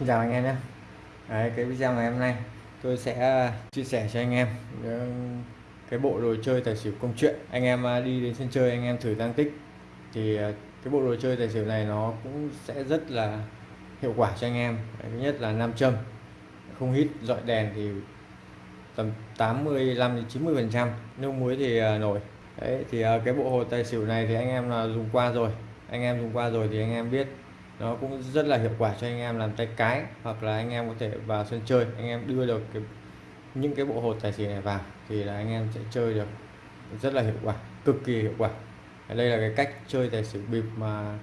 Xin chào anh em nhé. Đấy, cái video ngày hôm nay tôi sẽ à, chia sẻ cho anh em ờ, cái bộ đồ chơi tài xỉu công chuyện. Anh em à, đi đến sân chơi anh em thử tăng tích thì à, cái bộ đồ chơi tài xỉu này nó cũng sẽ rất là hiệu quả cho anh em. Thứ nhất là nam châm không hít dọi đèn thì tầm 85 đến 90 phần trăm nước muối thì nổi. Đấy thì cái bộ hồ tài xỉu này thì anh em là dùng qua rồi. Anh em dùng qua rồi thì anh em biết nó cũng rất là hiệu quả cho anh em làm tay cái hoặc là anh em có thể vào sân chơi anh em đưa được cái, những cái bộ hột tài xỉu này vào thì là anh em sẽ chơi được rất là hiệu quả cực kỳ hiệu quả. Đây là cái cách chơi tài xỉu bịp mà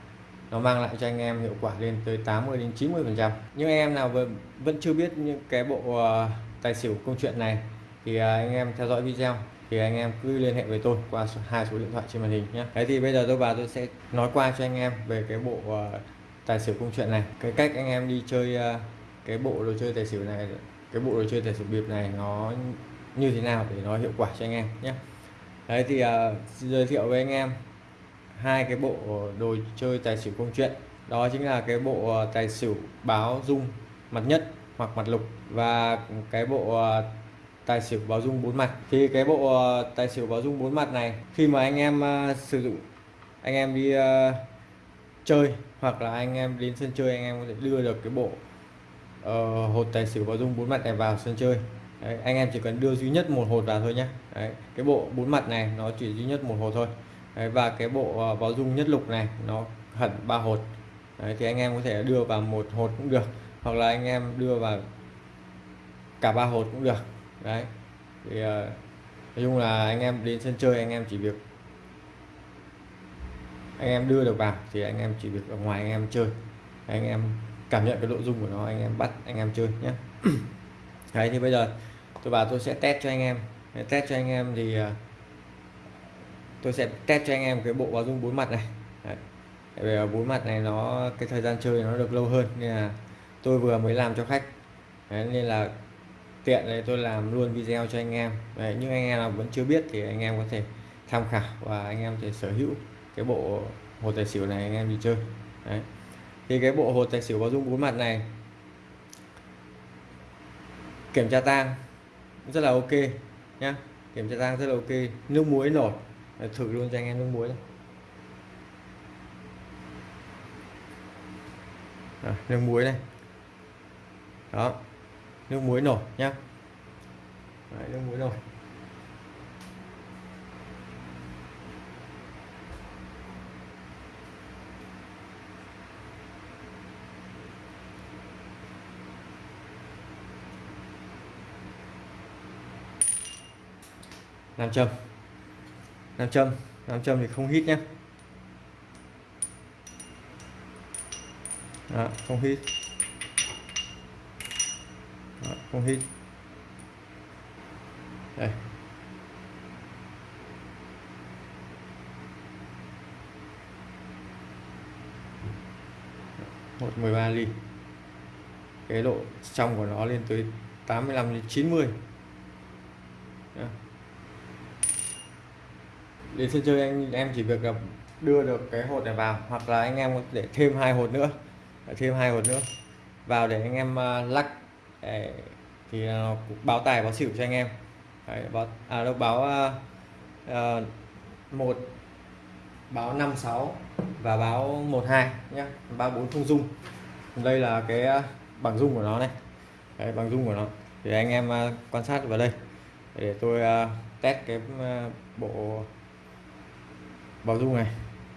nó mang lại cho anh em hiệu quả lên tới 80 đến 90 phần trăm. Nhưng anh em nào vẫn, vẫn chưa biết những cái bộ uh, tài xỉu câu chuyện này thì uh, anh em theo dõi video thì anh em cứ liên hệ với tôi qua hai số điện thoại trên màn hình nhé. Đấy thì bây giờ tôi vào tôi sẽ nói qua cho anh em về cái bộ uh, tài xỉu công chuyện này. Cái cách anh em đi chơi à, cái bộ đồ chơi tài xỉu này cái bộ đồ chơi tài xỉu bịp này nó như thế nào để nó hiệu quả cho anh em nhé. Đấy thì uh, giới thiệu với anh em hai cái bộ đồ chơi tài xỉu công chuyện. Đó chính là cái bộ à, tài xỉu báo dung mặt nhất hoặc mặt lục và cái bộ tài xỉu báo dung bốn mặt. Thì cái bộ tài xỉu báo dung bốn mặt này khi mà anh em uh, sử dụng anh em đi uh, chơi hoặc là anh em đến sân chơi anh em có thể đưa được cái bộ uh, hột tài xỉu báo dung bốn mặt này vào sân chơi. Đấy, anh em chỉ cần đưa duy nhất một hột vào thôi nhé Đấy, cái bộ bốn mặt này nó chỉ duy nhất một hột thôi. Đấy, và cái bộ ờ, uh, báo dung nhất lục này nó hẳn ba hột. Đấy, thì anh em có thể đưa vào một hột cũng được hoặc là anh em đưa vào cả ba hột cũng được. Đấy thì uh, nói chung là anh em đến sân chơi anh em chỉ việc anh em đưa được vào thì anh em chỉ việc ở ngoài anh em chơi. Anh em cảm nhận cái nội dung của nó anh em bắt anh em chơi nhé. Đấy thì bây giờ tôi vào tôi sẽ test cho anh em. Test cho anh em thì à, tôi sẽ test cho anh em cái bộ báo dung bốn mặt này. Đấy. vì bốn mặt này nó cái thời gian chơi nó được lâu hơn nên là tôi vừa mới làm cho khách. Đấy, nên là tiện đây tôi làm luôn video cho anh em. Đấy, nhưng anh em nào vẫn chưa biết thì anh em có thể tham khảo và anh em thể sở hữu cái bộ hồ tài xỉu này anh em đi chơi. Đấy. thì cái bộ hồ tài xỉu có dung bốn mặt này kiểm tra tang rất là ok nhá. Kiểm tra tang rất là ok nước muối nổi. Thử luôn cho anh em nước muối này. À, nước muối này. Đó nước muối nổi nhá. Đấy, nước muối nổi. Nam châm. Nam châm. Nam châm thì không hít nhé. Đó, không hít. Đó, không hít. Đây. Một mười ba ly. Cái độ trong của nó lên tới 85 đến 90 mươi đến sân chơi anh em chỉ việc là đưa được cái hột này vào hoặc là anh em có thể thêm hai hột nữa. Ờ, thêm hai hột nữa. Vào để anh em à, lắc để, thì nó báo tài báo xỉu cho anh em. Đấy, báo à đâu báo uh, một báo 56 và báo 12 nhé ba bốn không dung. Đây là cái bảng dung của nó này. Đấy, bảng dung của nó. Thì anh em quan sát vào đây. Để tôi uh, test cái uh, bộ vào dung này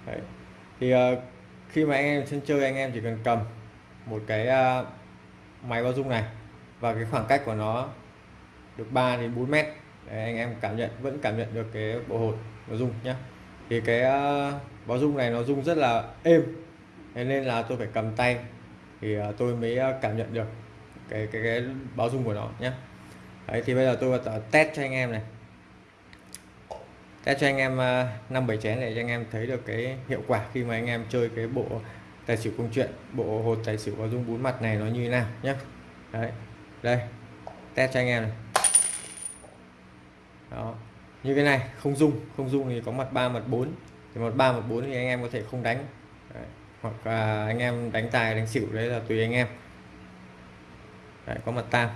Đấy. thì uh, khi mà anh em sân chơi anh em chỉ cần cầm một cái uh, máy bao dung này và cái khoảng cách của nó được 3 đến 4 mét Đấy, anh em cảm nhận vẫn cảm nhận được cái bộ hột nó dung nhé thì cái uh, báo dung này nó rung rất là êm thế nên là tôi phải cầm tay thì uh, tôi mới cảm nhận được cái cái cái báo dung của nó nhé Đấy thì bây giờ tôi vào test cho anh em này test cho anh em ờ, năm bảy chén để cho anh em thấy được cái hiệu quả khi mà anh em chơi cái bộ tài xỉu công chuyện bộ hột tài xỉu có dung bốn mặt này nó như thế nào nhé đấy đây test cho anh em này. Đó như cái này không dung không dung thì có mặt 3 mặt 4 thì mặt 3 mặt 4 thì anh em có thể không đánh. Đấy. hoặc là anh em đánh tài đánh xỉu đấy là tùy anh em. Đấy, có mặt tam.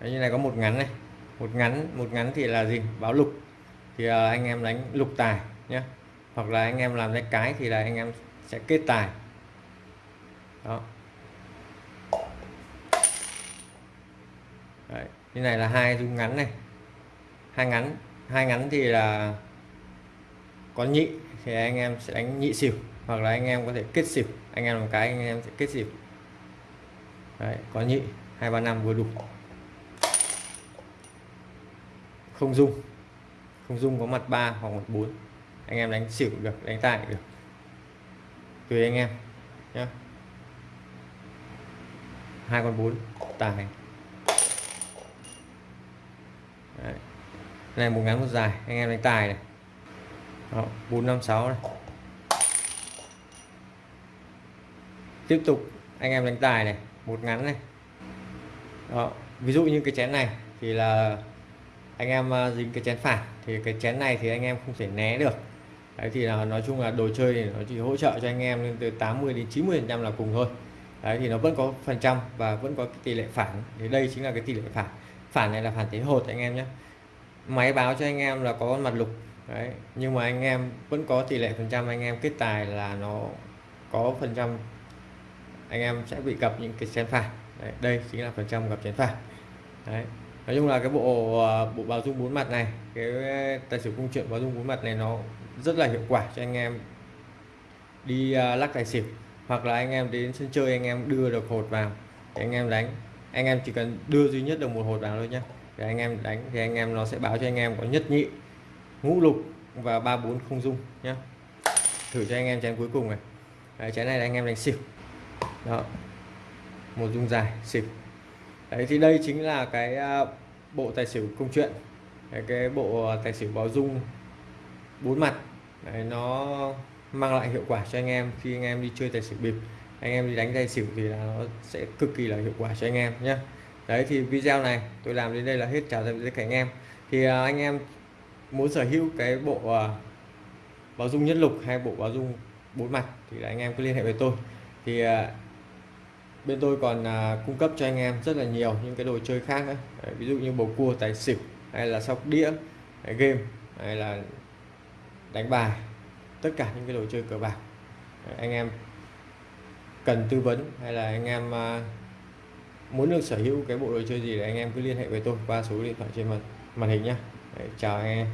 Đấy, như này có một ngắn này một ngắn một ngắn thì là gì? Báo lục. Thì uh, anh em đánh lục tài nhé hoặc là anh em làm cái cái thì là anh em sẽ kết tài. Đó. Đấy, như này là hai dung ngắn này. Hai ngắn hai ngắn thì là có nhị thì anh em sẽ đánh nhị xỉu hoặc là anh em có thể kết xỉu. Anh em làm cái anh em sẽ kết xỉu. Đấy, có nhị hai ba năm vừa đủ không dung. Không dung có mặt ba hoặc mặt bốn. Anh em đánh xỉu được, đánh tài được. Tùy anh em nhé hai con bốn, tài. Đấy. này một ngắn một dài, anh em đánh tài này. Bốn, năm, sáu này. Tiếp tục, anh em đánh tài này, một ngắn này. Đó, ví dụ như cái chén này thì là anh em ờ, dính cái chén phản thì cái chén này thì anh em không thể né được. Đấy thì là nói chung là đồ chơi thì nó chỉ hỗ trợ cho anh em lên từ 80 đến 90 phần trăm là cùng thôi. Đấy thì nó vẫn có phần trăm và vẫn có cái tỷ lệ phản. Thì đây chính là cái tỷ lệ phản. Phản này là phản thế hột anh em nhé. Máy báo cho anh em là có con mặt lục. Đấy nhưng mà anh em vẫn có tỷ lệ phần trăm anh em kết tài là nó có phần trăm anh em sẽ bị gặp những cái chén phản đấy, đây chính là phần trăm gặp chén phản đấy nói chung là cái bộ ờ, bộ báo dung bốn mặt này cái tài xỉu công chuyện báo dung bốn mặt này nó rất là hiệu quả cho anh em đi ờ, lắc tài xỉu. Hoặc là anh em đến sân chơi anh em đưa được hột vào thì anh em đánh. Anh em chỉ cần đưa duy nhất được một hột vào thôi nhé để anh em đánh thì anh em nó sẽ báo cho anh em có nhất nhị ngũ lục và ba bốn không dung nhé thử cho anh em chén cuối cùng này. Đấy, chén này là anh em đánh xỉu. Đó. Một dung dài xỉu đấy thì đây chính là cái à, bộ tài xỉu công chuyện. Cái, cái bộ tài xỉu báo dung bốn mặt. Đấy, nó mang lại hiệu quả cho anh em khi anh em đi chơi tài xỉu bịp. Anh em đi đánh tài xỉu thì là nó sẽ cực kỳ là hiệu quả cho anh em nhé đấy thì video này tôi làm đến đây là hết. Chào tạm biệt cả anh em. Thì à, anh em muốn sở hữu cái bộ uh, báo dung nhất lục hay bộ báo dung bốn mặt thì là anh em cứ liên hệ với tôi. Thì uh, bên tôi còn à, cung cấp cho anh em rất là nhiều những cái đồ chơi khác nữa Đấy, ví dụ như bầu cua tài xỉu hay là sóc đĩa hay game hay là đánh bài. Tất cả những cái đồ chơi cờ bạc. Đấy, anh em cần tư vấn hay là anh em à, muốn được sở hữu cái bộ đồ chơi gì thì anh em cứ liên hệ với tôi qua số điện thoại trên màn màn hình nhé chào anh em.